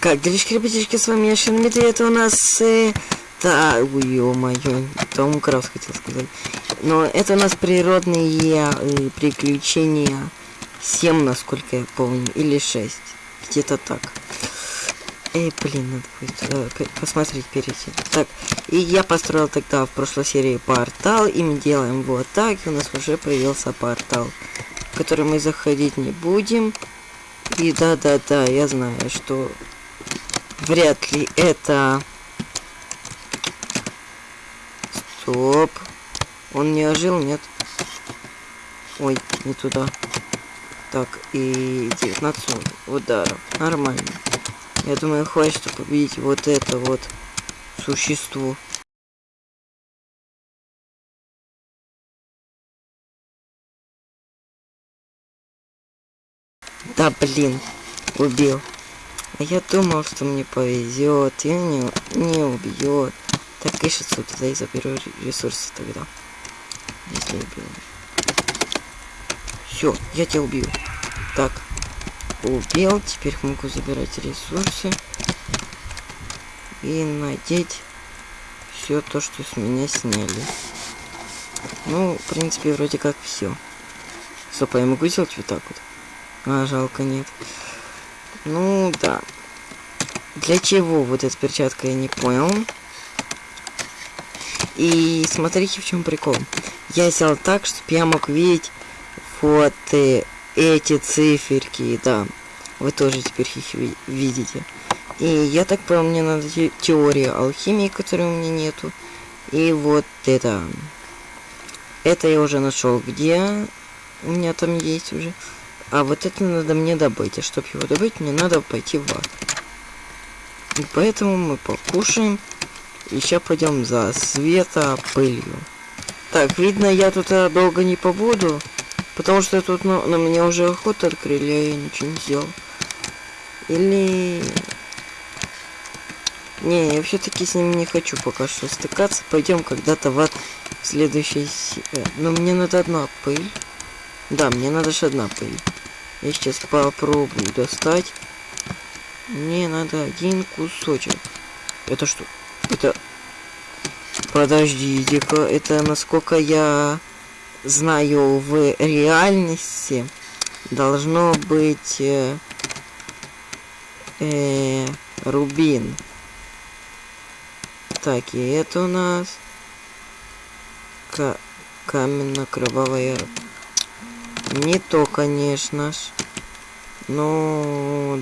Как, делишки, ребятишки, с вами я и это у нас... Э, да, ё-моё, Том Крафт хотел сказать. Но это у нас природные э, приключения 7, насколько я помню, или 6. Где-то так. Эй, блин, надо будет э, посмотреть перейти. Так, и я построил тогда в прошлой серии портал, и мы делаем вот так, и у нас уже появился портал, в который мы заходить не будем. И да-да-да, я знаю, что Вряд ли это... Стоп. Он не ожил, нет? Ой, не туда. Так, и 19 ударов. Нормально. Я думаю, хватит, чтобы победить вот это вот существо. Да блин, убил. А я думал, что мне повезет, и не, не убьет. Так, ишь отсюда, да и заберу ресурсы тогда. Если убил. Все, я тебя убил. Так, убил, теперь могу забирать ресурсы. И надеть все то, что с меня сняли. Ну, в принципе, вроде как все. Стоп, а я могу сделать вот так вот? А, жалко, нет. Ну, да. Для чего вот эта перчатка, я не понял. И смотрите, в чем прикол. Я сделал так, чтобы я мог видеть вот э, эти циферки, да. Вы тоже теперь их ви видите. И я так понял, мне надо те теория алхимии, которой у меня нету. И вот это. Это я уже нашел, где у меня там есть уже. А вот это надо мне добыть. А чтобы его добыть, мне надо пойти в ад. И поэтому мы покушаем. И сейчас пойдем за света пылью. Так, видно, я тут а, долго не побуду. Потому что тут ну, на меня уже охоту открыли, а я ничего не сделал. Или... Не, я все-таки с ним не хочу пока что стыкаться. Пойдем когда-то в ад в следующей... Э, но мне надо одна пыль. Да, мне надо же одна пыль. Я сейчас попробую достать. Мне надо один кусочек. Это что? Это... Подождите-ка, это насколько я знаю в реальности должно быть э, э, рубин. Так, и это у нас каменно-кровавая не то, конечно ж. Но...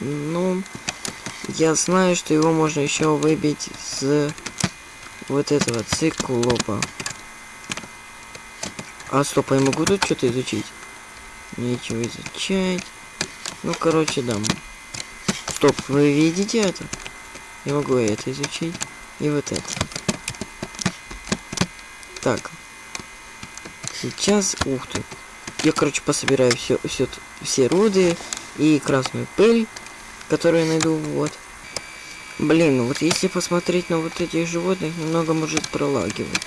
Ну... Я знаю, что его можно еще выбить с вот этого циклопа. А стоп, а я могу тут что-то изучить? Нечего изучать. Ну, короче, да. Стоп, вы видите это? Я могу это изучить. И вот это. Так. Сейчас, ух ты. Я, короче, пособираю все, все, все руды и красную пыль, которую я найду, вот. Блин, ну вот если посмотреть на вот этих животных, немного может пролагивать.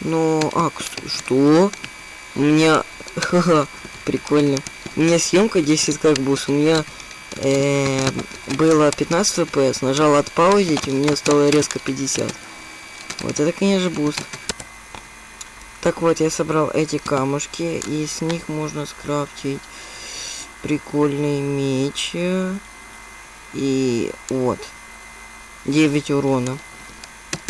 Но... А, что? У меня... Ха-ха, прикольно. У меня съемка 10 как бус. У меня э, было 15 FPS, нажал отпаузить, и у меня стало резко 50. Вот это, конечно, буст. Так вот, я собрал эти камушки, и с них можно скрафтить прикольный меч. И вот, 9 урона.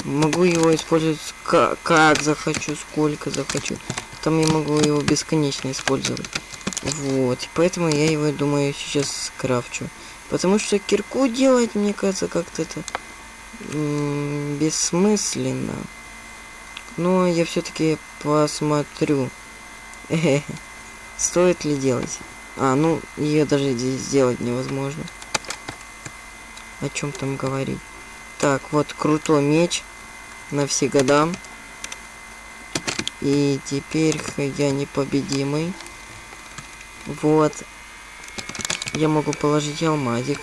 Могу его использовать как, как захочу, сколько захочу. Там я могу его бесконечно использовать. Вот, поэтому я его, думаю, сейчас скрафчу. Потому что кирку делать, мне кажется, как-то это бессмысленно. Но я все-таки посмотрю. Стоит ли делать? А, ну, ее даже сделать невозможно. О чем там говорить? Так, вот крутой меч на все года. И теперь я непобедимый. Вот. Я могу положить алмазик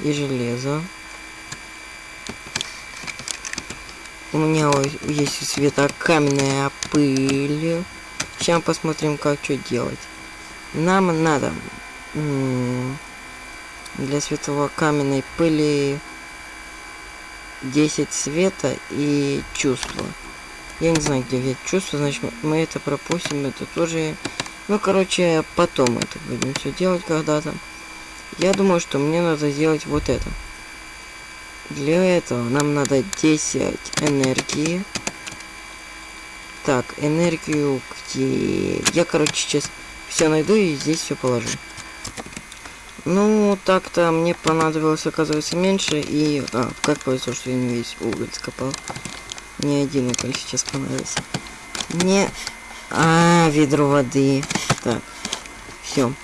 и железо. У меня есть у света каменная пыль. Сейчас посмотрим, как что делать. Нам надо... Для светлокаменной пыли 10 света и чувства. Я не знаю, где взять чувство, значит мы это пропустим, это тоже... Ну, короче, потом это будем все делать когда-то. Я думаю, что мне надо сделать вот это. Для этого нам надо 10 энергии. Так, энергию где... Я, короче, сейчас все найду и здесь все положу. Ну, так-то мне понадобилось, оказывается, меньше. И... А, как повезло, что я не весь уголь скопал. Не один уголь сейчас понадобится. Не... А, ведро воды. Так. Все.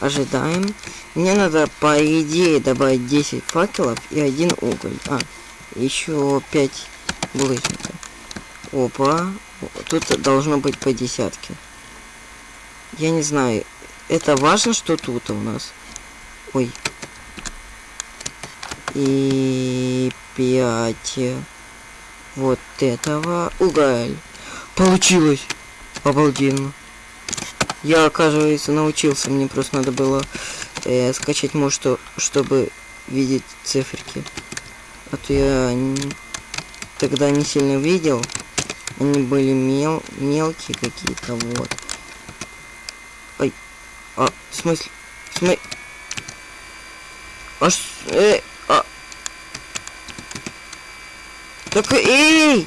Ожидаем. Мне надо, по идее, добавить 10 факелов и один уголь. А, еще 5 булыжников. Опа. Тут должно быть по десятке. Я не знаю. Это важно, что тут у нас? Ой. И пять вот этого уголь. Получилось! Обалденно. Я, оказывается, научился. Мне просто надо было э, скачать что, чтобы видеть циферки. А то я не, тогда не сильно видел. Они были мел мелкие какие-то, вот. Ай. А, в смысле? В смысле? А, э, а. Так, эй!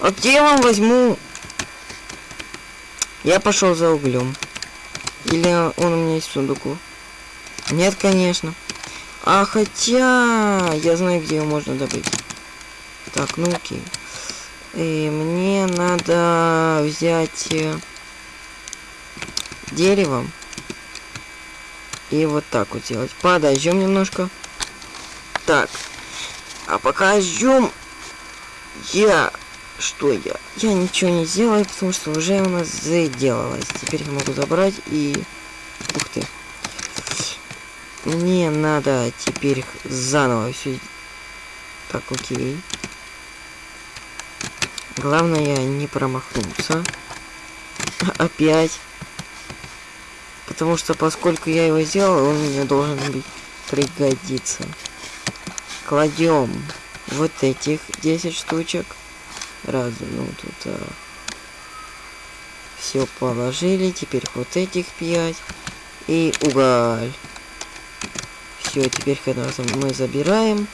А где я вам возьму? Я пошел за углем. Или он у меня есть в сундуку? Нет, конечно. А хотя я знаю, где его можно добыть. Так, ну окей. И мне надо взять э, деревом и вот так вот делать. Подождем немножко. Так. А пока ждем, я... Что я? Я ничего не сделаю, потому что уже у нас заделалось. Теперь я могу забрать и... Ух ты. Мне надо теперь заново все... Так, окей. Главное не промахнуться. Опять. Потому что поскольку я его сделал, он мне должен быть пригодиться. Кладем вот этих 10 штучек. Раз, ну тут а, все положили. Теперь вот этих 5. И уголь. Все, теперь когда мы забираем.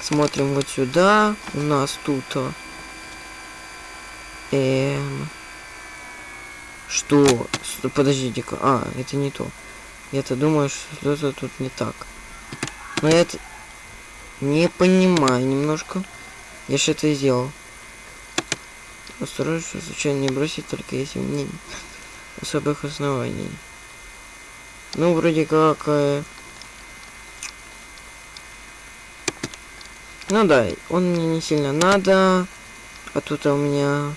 Смотрим вот сюда. У нас тут... А, эм... Что? Подождите-ка. А, это не то. Я-то думаю, что это тут не так. Но я это не понимаю немножко. Я же это сделал. Осторожно, случайно не бросить, только если мне особых оснований. Ну, вроде как... Э... Ну да, он мне не сильно надо. А тут у меня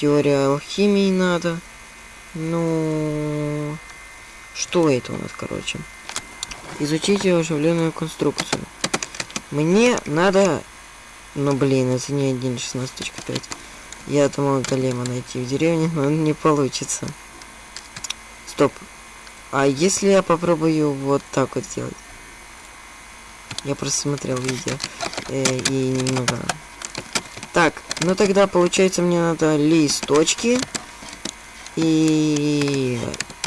теория алхимии надо. Ну, что это у нас, короче? Изучите оживленную конструкцию. Мне надо... Ну, блин, это не 1.16.5. Я думал голема найти в деревне, но не получится. Стоп. А если я попробую вот так вот сделать? Я просто смотрел видео э, и немного... Так, ну тогда получается мне надо листочки и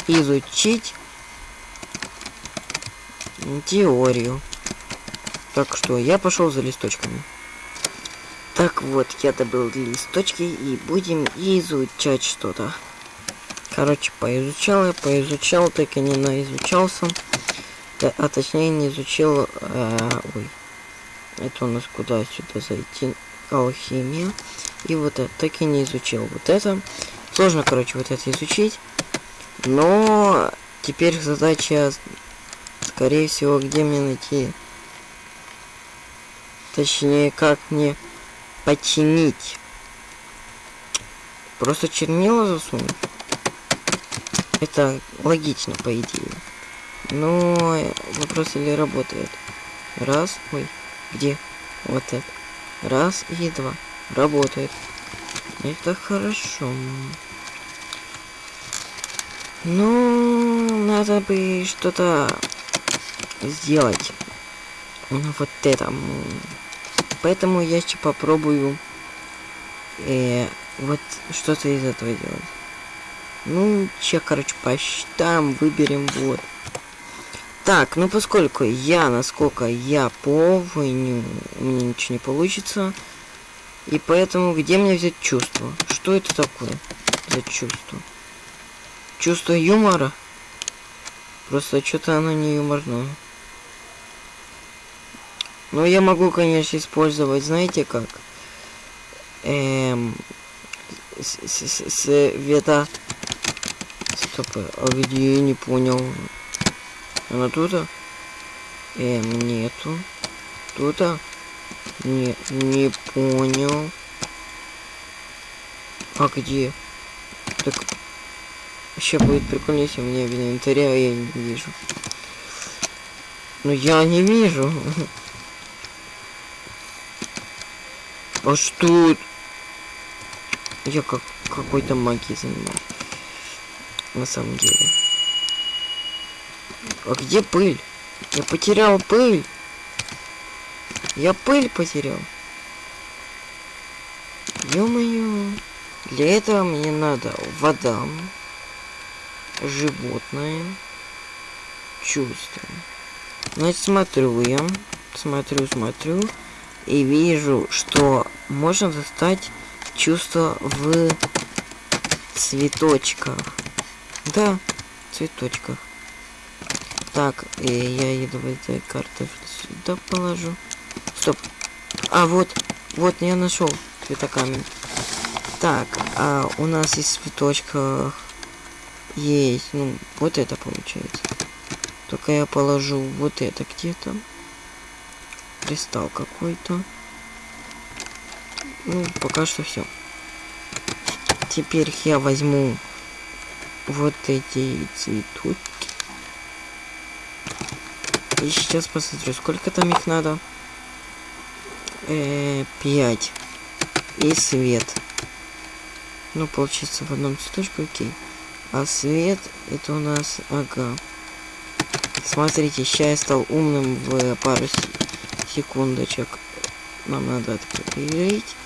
изучить теорию. Так что я пошел за листочками. Так вот, я добыл листочки и будем изучать что-то. Короче, поизучал я, поизучал, так и не наизучался. А точнее не изучил... Э, ой. Это у нас куда сюда зайти? Алхимия. И вот это так и не изучил. Вот это. Сложно, короче, вот это изучить. Но теперь задача, скорее всего, где мне найти... Точнее, как мне починить. Просто чернила засунуть. Это логично, по идее. Но вопрос или работает. Раз, ой, где? Вот это. Раз и два. Работает. Это хорошо. Ну, надо бы что-то сделать вот это. Поэтому я еще попробую э, вот что-то из этого делать. Ну, че, короче, посчитаем, выберем, вот. Так, ну поскольку я, насколько я помню, у меня ничего не получится. И поэтому где мне взять чувство? Что это такое за чувство? Чувство юмора? Просто что-то оно не юморное. Но я могу, конечно, использовать, знаете как? Эм... Света... Стоп, а где я не понял? Она тут? Эм, нету. Тут? Не, не понял. А где? Так, еще будет прикольно, если у меня в инвентаре, а я не вижу. Ну я не вижу. А что? Я как какой-то магией занимаюсь. На самом деле. А где пыль? Я потерял пыль. Я пыль потерял. Ё-моё. Для этого мне надо вода, животное, чувство. Значит, смотрю я, смотрю, смотрю, и вижу, что можно достать чувство в цветочках. Да, цветочках. Так, и я еду в этой карты сюда положу. Стоп. А, вот, вот я нашел цветокамень. Так, а у нас из цветочка есть, ну, вот это получается. Только я положу вот это где-то. Кристалл какой-то. Ну, пока что все. Теперь я возьму вот эти цветочки. И сейчас посмотрю, сколько там их надо. Э, 5. И свет. Ну, получится в одном цветочке, окей. А свет, это у нас, ага. Смотрите, сейчас я стал умным в пару секундочек. Нам надо открыть.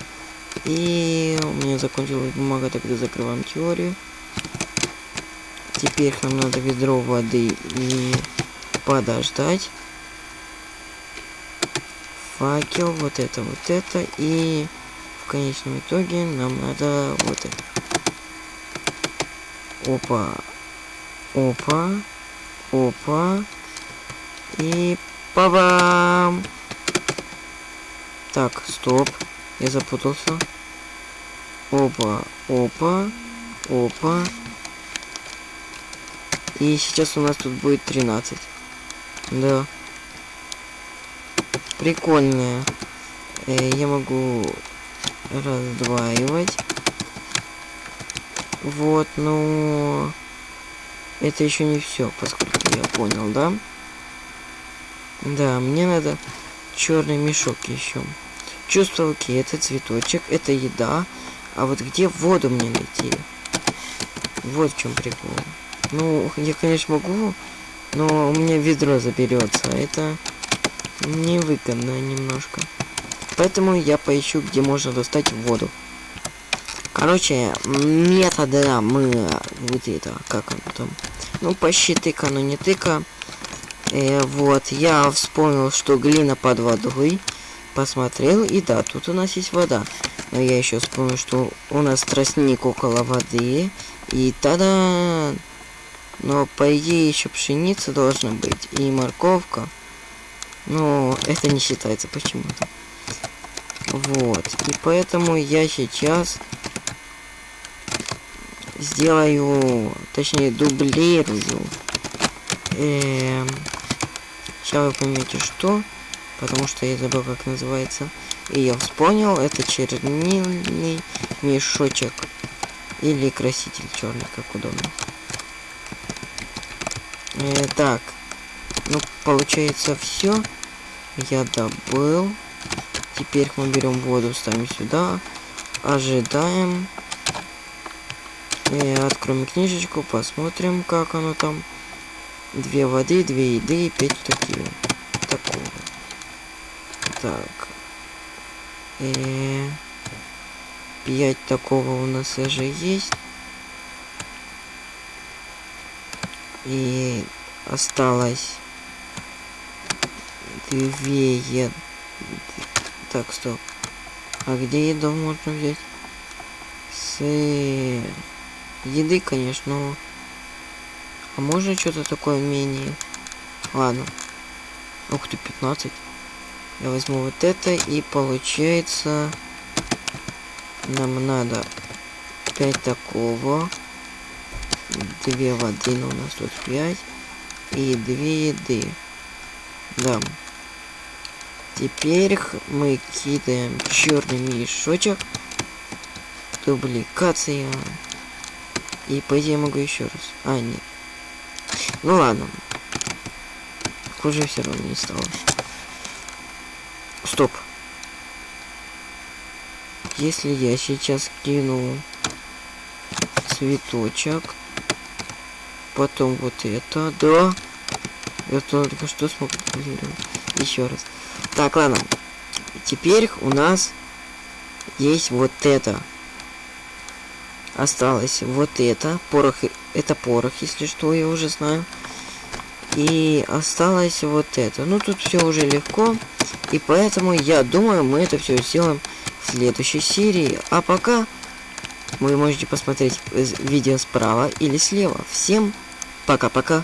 И у меня закончилась бумага, тогда закрываем теорию. Теперь нам надо ведро воды и подождать факел, вот это, вот это, и в конечном итоге нам надо вот это. Опа, опа, опа, и па-бам! Так, стоп, я запутался. Опа, опа, опа. И сейчас у нас тут будет 13. Да прикольная. Э, я могу раздваивать. Вот, но это еще не все, поскольку я понял, да? Да, мне надо черный мешок еще. Чувство окей, это цветочек, это еда. А вот где воду мне найти? Вот в чем прикол. Ну, я, конечно, могу, но у меня ведро заберется. Это невыгодно немножко. Поэтому я поищу, где можно достать воду. Короче, метода мы вот это, как оно там, ну почти тыка, но не тыка. Э, вот, я вспомнил, что глина под водой, посмотрел, и да, тут у нас есть вода. Но я еще вспомнил, что у нас тростник около воды, и тогда... Но по идее еще пшеница должна быть, и морковка. Но это не считается почему-то. Вот. И поэтому я сейчас сделаю, точнее дублирую. Эм, сейчас вы поймете что, потому что я забыл как называется. И я вспомнил, это чернильный мешочек. Или краситель черный, как удобно. Э, так, ну получается все я добыл. Теперь мы берем воду, ставим сюда. Ожидаем. И откроем книжечку, посмотрим, как оно там. две воды, две еды и пять такие. Такого. Так. И... Пять такого у нас уже есть. И осталось две еды. Так, стоп. А где еду можно взять? С еды, конечно, но... А можно что-то такое менее? Ладно. Ух ты, 15. Я возьму вот это и получается... Нам надо 5 такого. 2 воды, но у нас тут 5. И 2 еды. Да. Теперь мы кидаем черный мешочек. Дубликация. И по идее могу еще раз. А, нет. Ну ладно. Хуже все равно не стало. Стоп. Если я сейчас кину цветочек, потом вот это, да, я только что смог еще раз. Так, ладно. Теперь у нас есть вот это. Осталось вот это. Порох. Это порох, если что, я уже знаю. И осталось вот это. Ну, тут все уже легко. И поэтому, я думаю, мы это все сделаем в следующей серии. А пока вы можете посмотреть видео справа или слева. Всем пока-пока.